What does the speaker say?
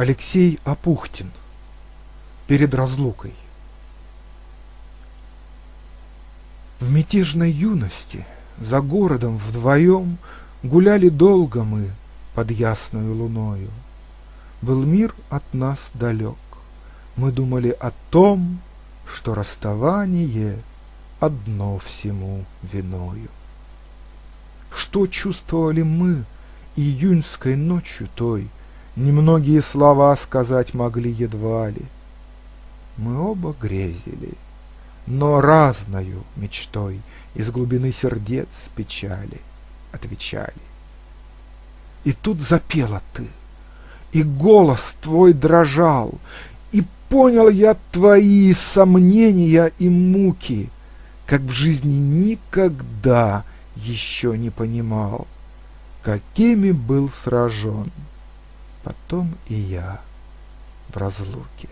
Алексей Апухтин Перед разлукой В мятежной юности За городом вдвоем Гуляли долго мы Под ясною луною. Был мир от нас далек. Мы думали о том, Что расставание Одно всему виною. Что чувствовали мы Июньской ночью той, Немногие слова сказать могли едва ли. Мы оба грезили, но разною мечтой Из глубины сердец печали отвечали. И тут запела ты, и голос твой дрожал, И понял я твои сомнения и муки, Как в жизни никогда еще не понимал, Какими был сражен потом и я в разлуке.